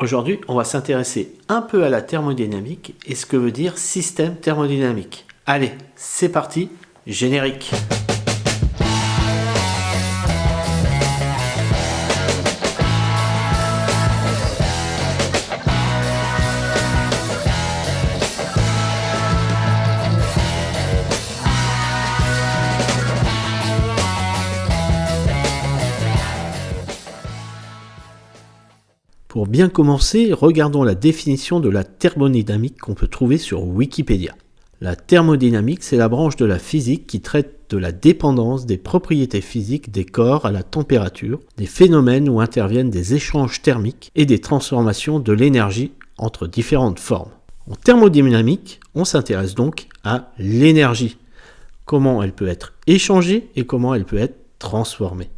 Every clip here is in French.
Aujourd'hui, on va s'intéresser un peu à la thermodynamique et ce que veut dire système thermodynamique. Allez, c'est parti, générique Pour bien commencer, regardons la définition de la thermodynamique qu'on peut trouver sur Wikipédia. La thermodynamique, c'est la branche de la physique qui traite de la dépendance des propriétés physiques des corps à la température, des phénomènes où interviennent des échanges thermiques et des transformations de l'énergie entre différentes formes. En thermodynamique, on s'intéresse donc à l'énergie, comment elle peut être échangée et comment elle peut être transformée.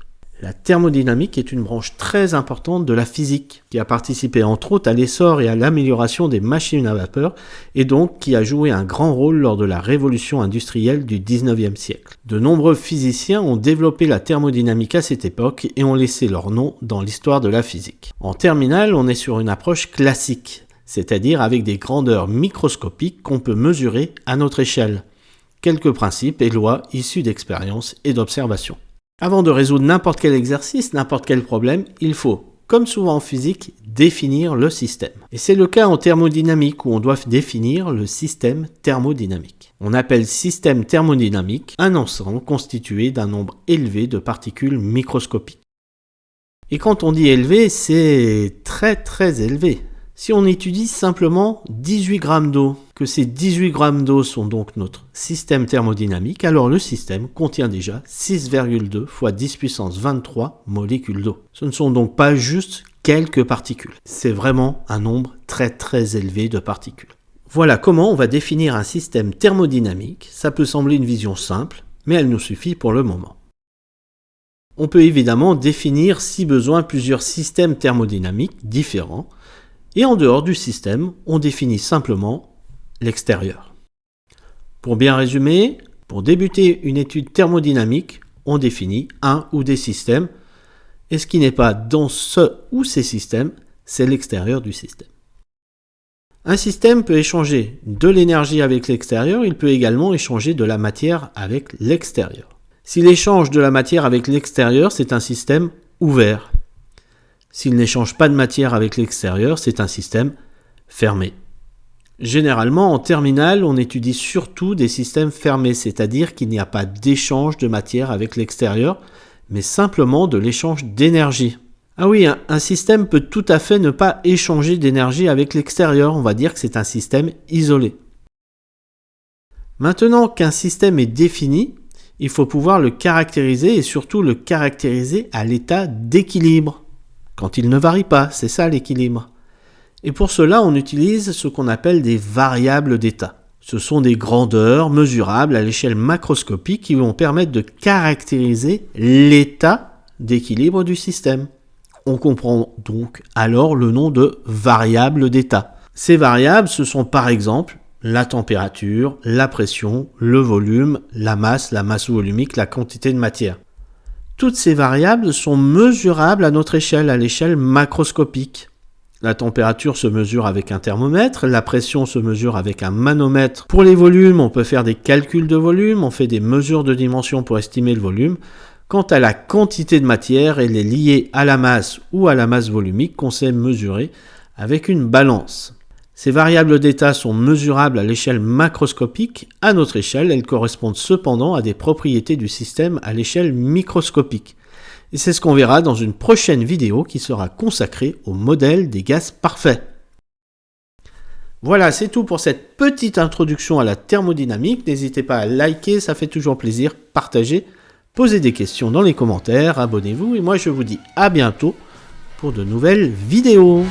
La thermodynamique est une branche très importante de la physique, qui a participé entre autres à l'essor et à l'amélioration des machines à vapeur, et donc qui a joué un grand rôle lors de la révolution industrielle du 19e siècle. De nombreux physiciens ont développé la thermodynamique à cette époque et ont laissé leur nom dans l'histoire de la physique. En terminale, on est sur une approche classique, c'est-à-dire avec des grandeurs microscopiques qu'on peut mesurer à notre échelle. Quelques principes et lois issus d'expériences et d'observations. Avant de résoudre n'importe quel exercice, n'importe quel problème, il faut, comme souvent en physique, définir le système. Et c'est le cas en thermodynamique où on doit définir le système thermodynamique. On appelle système thermodynamique un ensemble constitué d'un nombre élevé de particules microscopiques. Et quand on dit élevé, c'est très très élevé. Si on étudie simplement 18 grammes d'eau, que ces 18 grammes d'eau sont donc notre système thermodynamique, alors le système contient déjà 6,2 fois 10 puissance 23 molécules d'eau. Ce ne sont donc pas juste quelques particules. C'est vraiment un nombre très très élevé de particules. Voilà comment on va définir un système thermodynamique. Ça peut sembler une vision simple, mais elle nous suffit pour le moment. On peut évidemment définir si besoin plusieurs systèmes thermodynamiques différents, et en dehors du système, on définit simplement l'extérieur. Pour bien résumer, pour débuter une étude thermodynamique, on définit un ou des systèmes, et ce qui n'est pas dans ce ou ces systèmes, c'est l'extérieur du système. Un système peut échanger de l'énergie avec l'extérieur, il peut également échanger de la matière avec l'extérieur. S'il échange de la matière avec l'extérieur, c'est un système ouvert. S'il n'échange pas de matière avec l'extérieur, c'est un système fermé. Généralement, en terminale, on étudie surtout des systèmes fermés, c'est-à-dire qu'il n'y a pas d'échange de matière avec l'extérieur, mais simplement de l'échange d'énergie. Ah oui, un, système peut tout à fait ne pas échanger d'énergie avec l'extérieur, on va dire que c'est un système isolé. Maintenant qu'un système est défini, il faut pouvoir le caractériser et surtout le caractériser à l'état d'équilibre quand il ne varie pas, c'est ça l'équilibre. Et pour cela, on utilise ce qu'on appelle des variables d'état. Ce sont des grandeurs mesurables à l'échelle macroscopique qui vont permettre de caractériser l'état d'équilibre du système. On comprend donc alors le nom de variables d'état. Ces variables, ce sont par exemple la température, la pression, le volume, la masse, la masse volumique, la quantité de matière. Toutes ces variables sont mesurables à notre échelle, à l'échelle macroscopique. La température se mesure avec un thermomètre, la pression se mesure avec un manomètre. Pour les volumes, on peut faire des calculs de volume, on fait des mesures de dimension pour estimer le volume. Quant à la quantité de matière, elle est liée à la masse ou à la masse volumique qu'on sait mesurer avec une balance. Ces variables d'état sont mesurables à l'échelle macroscopique. À notre échelle, elles correspondent cependant à des propriétés du système à l'échelle microscopique. Et c'est ce qu'on verra dans une prochaine vidéo qui sera consacrée au modèle des gaz parfaits. Voilà, c'est tout pour cette petite introduction à la thermodynamique. N'hésitez pas à liker, ça fait toujours plaisir, partager, poser des questions dans les commentaires, abonnez-vous et moi je vous dis à bientôt pour de nouvelles vidéos.